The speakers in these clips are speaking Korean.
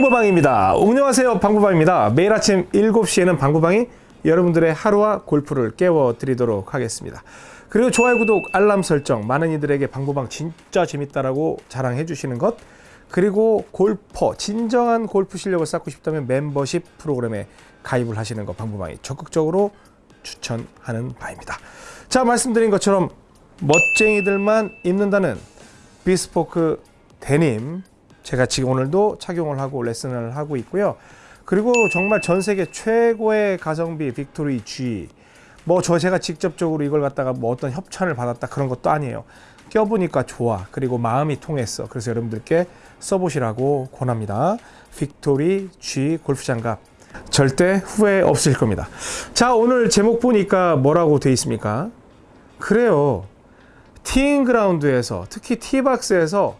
방구방입니다. 안녕하세요. 방구방입니다. 매일 아침 7시에는 방구방이 여러분들의 하루와 골프를 깨워드리도록 하겠습니다. 그리고 좋아요, 구독, 알람 설정, 많은 이들에게 방구방 진짜 재밌다라고 자랑해 주시는 것, 그리고 골퍼, 진정한 골프 실력을 쌓고 싶다면 멤버십 프로그램에 가입을 하시는 것 방구방이 적극적으로 추천하는 바입니다. 자, 말씀드린 것처럼 멋쟁이들만 입는다는 비스포크 데님 제가 지금 오늘도 착용을 하고 레슨을 하고 있고요. 그리고 정말 전 세계 최고의 가성비 빅토리 G 뭐 저 제가 직접적으로 이걸 갖다가 뭐 어떤 협찬을 받았다 그런 것도 아니에요. 껴보니까 좋아. 그리고 마음이 통했어. 그래서 여러분들께 써보시라고 권합니다. 빅토리 G 골프 장갑. 절대 후회 없으실 겁니다. 자, 오늘 제목 보니까 뭐라고 돼 있습니까? 그래요. 티잉 그라운드에서 특히 티박스에서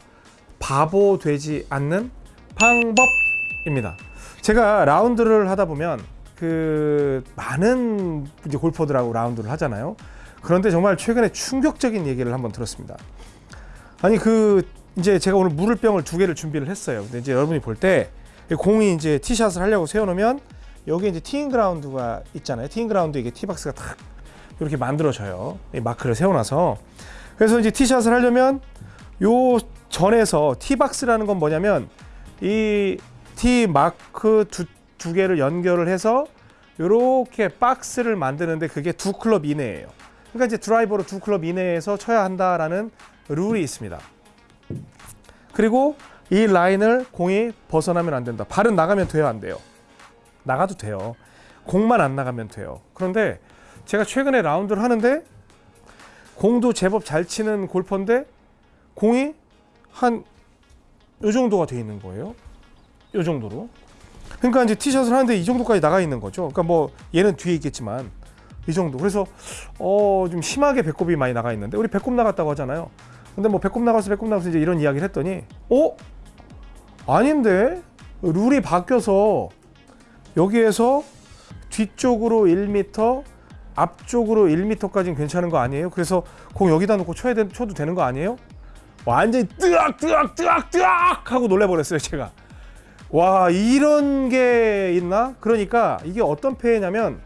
바보 되지 않는 방법입니다. 제가 라운드를 하다 보면 그 많은 이제 골퍼들하고 라운드를 하잖아요. 그런데 정말 최근에 충격적인 얘기를 한번 들었습니다. 아니 그 이제 제가 오늘 물을 병을 두 개를 준비를 했어요. 근데 이제 여러분이 볼 때 공이 이제 티샷을 하려고 세워놓으면 여기 이제 티잉 그라운드가 있잖아요. 티잉 그라운드 이게 티박스가 탁 이렇게 만들어져요. 이 마크를 세워놔서 그래서 이제 티샷을 하려면 요 전에서 티박스라는 건 뭐냐면 이 티 마크 두, 두 개를 연결을 해서 이렇게 박스를 만드는데 그게 두 클럽 이내예요. 그러니까 이제 드라이버로 두 클럽 이내에서 쳐야 한다라는 룰이 있습니다. 그리고 이 라인을 공이 벗어나면 안 된다. 발은 나가면 돼요, 안 돼요? 나가도 돼요. 공만 안 나가면 돼요. 그런데 제가 최근에 라운드를 하는데 공도 제법 잘 치는 골퍼인데 공이 한 요 정도가 돼 있는 거예요. 요 정도로. 그러니까 이제 티샷을 하는데 이 정도까지 나가 있는 거죠. 그러니까 뭐 얘는 뒤에 있겠지만 이 정도. 그래서 어 좀 심하게 배꼽이 많이 나가 있는데 우리 배꼽 나갔다고 하잖아요. 근데 뭐 배꼽 나가서 배꼽 나가서 이제 이런 이야기를 했더니 어 아닌데 룰이 바뀌어서 여기에서 뒤쪽으로 1m 앞쪽으로 1m까지는 괜찮은 거 아니에요? 그래서 공 여기다 놓고 쳐야 되, 쳐도 되는 거 아니에요? 완전히 뜨악 뜨악 뜨악 뜨악 하고 놀래버렸어요 제가. 와 이런 게 있나? 그러니까 이게 어떤 폐해냐면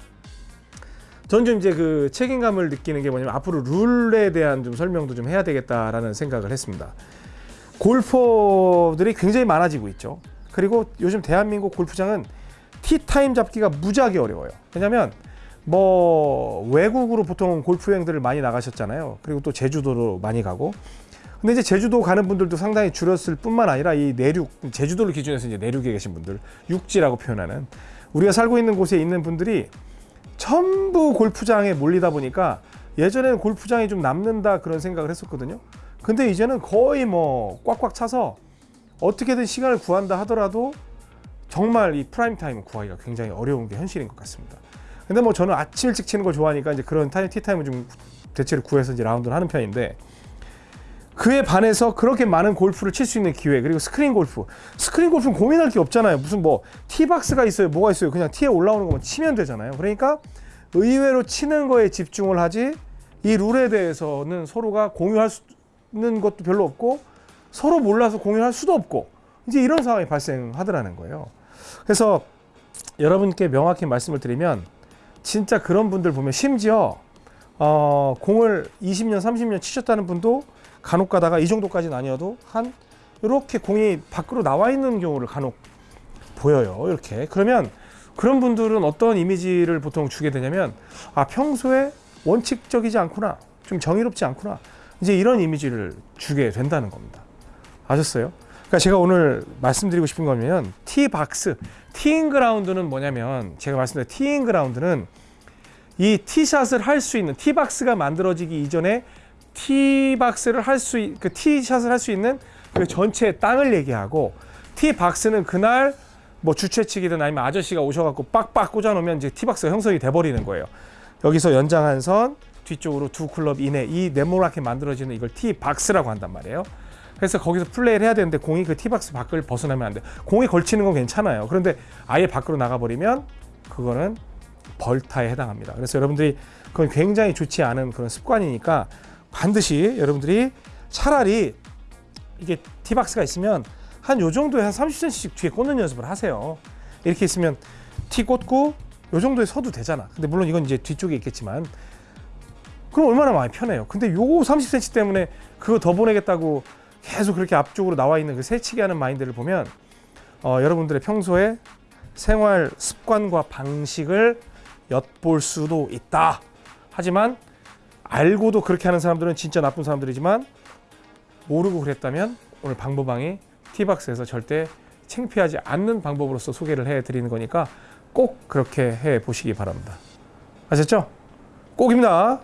전 좀 이제 그 책임감을 느끼는 게 뭐냐면 앞으로 룰에 대한 좀 설명도 좀 해야 되겠다라는 생각을 했습니다. 골퍼들이 굉장히 많아지고 있죠. 그리고 요즘 대한민국 골프장은 티타임 잡기가 무지하게 어려워요. 왜냐면 뭐 외국으로 보통 골프 여행들을 많이 나가셨잖아요. 그리고 또 제주도로 많이 가고 근데 이제 제주도 가는 분들도 상당히 줄었을 뿐만 아니라 이 내륙, 제주도를 기준해서 이제 내륙에 계신 분들, 육지라고 표현하는 우리가 살고 있는 곳에 있는 분들이 전부 골프장에 몰리다 보니까 예전에는 골프장이 좀 남는다 그런 생각을 했었거든요. 근데 이제는 거의 뭐 꽉꽉 차서 어떻게든 시간을 구한다 하더라도 정말 이 프라임 타임을 구하기가 굉장히 어려운 게 현실인 것 같습니다. 근데 뭐 저는 아침 일찍 치는 걸 좋아하니까 이제 그런 타임 티타임을 좀 대체로 구해서 이제 라운드를 하는 편인데 그에 반해서 그렇게 많은 골프를 칠 수 있는 기회 그리고 스크린 골프. 스크린 골프는 고민할 게 없잖아요. 무슨 뭐 티박스가 있어요 뭐가 있어요. 그냥 티에 올라오는 것만 치면 되잖아요. 그러니까 의외로 치는 거에 집중을 하지 이 룰에 대해서는 서로가 공유할 수는 것도 별로 없고 서로 몰라서 공유할 수도 없고 이제 이런 상황이 발생하더라는 거예요. 그래서 여러분께 명확히 말씀을 드리면 진짜 그런 분들 보면 심지어 어, 공을 20년 30년 치셨다는 분도 간혹 가다가 이 정도까지는 아니어도 한 이렇게 공이 밖으로 나와 있는 경우를 간혹 보여요. 이렇게. 그러면 그런 분들은 어떤 이미지를 보통 주게 되냐면 아 평소에 원칙적이지 않구나. 좀 정의롭지 않구나. 이제 이런 이미지를 주게 된다는 겁니다. 아셨어요? 그러니까 제가 오늘 말씀드리고 싶은 거면 티박스, 티잉 그라운드는 뭐냐면 제가 말씀드린 티잉 그라운드는 이 티샷을 할 수 있는 티박스가 만들어지기 이전에 티박스를 할 수, 그 티샷을 할 수 있는 그 전체 땅을 얘기하고 티박스는 그날 뭐 주최 측이든 아니면 아저씨가 오셔갖고 빡빡 꽂아놓으면 이제 티박스가 형성이 돼버리는 거예요. 여기서 연장 한 선 뒤쪽으로 두 클럽 이내 이 네모나게 만들어지는 이걸 티박스라고 한단 말이에요. 그래서 거기서 플레이를 해야 되는데 공이 그 티박스 밖을 벗어나면 안 돼. 공이 걸치는 건 괜찮아요. 그런데 아예 밖으로 나가버리면 그거는 벌타에 해당합니다. 그래서 여러분들이 그건 굉장히 좋지 않은 그런 습관이니까 반드시 여러분들이 차라리 이게 티박스가 있으면 한 요 정도에 한 30cm씩 뒤에 꽂는 연습을 하세요. 이렇게 있으면 티 꽂고 요 정도에 서도 되잖아. 근데 물론 이건 이제 뒤쪽에 있겠지만 그럼 얼마나 많이 편해요. 근데 요 30cm 때문에 그거 더 보내겠다고 계속 그렇게 앞쪽으로 나와 있는 그 새치기 하는 마인드를 보면 어, 여러분들의 평소에 생활 습관과 방식을 엿볼 수도 있다. 하지만 알고도 그렇게 하는 사람들은 진짜 나쁜 사람들이지만 모르고 그랬다면 오늘 방법방이 티박스에서 절대 창피하지 않는 방법으로서 소개를 해 드리는 거니까 꼭 그렇게 해 보시기 바랍니다. 아셨죠? 꼭입니다.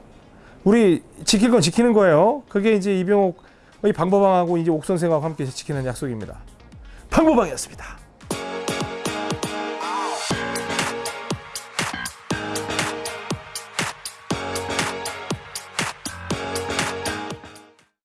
우리 지킬 건 지키는 거예요. 그게 이제 이병옥 이 방법방하고 이제 옥 선생하고 함께 지키는 약속입니다. 방법방이었습니다.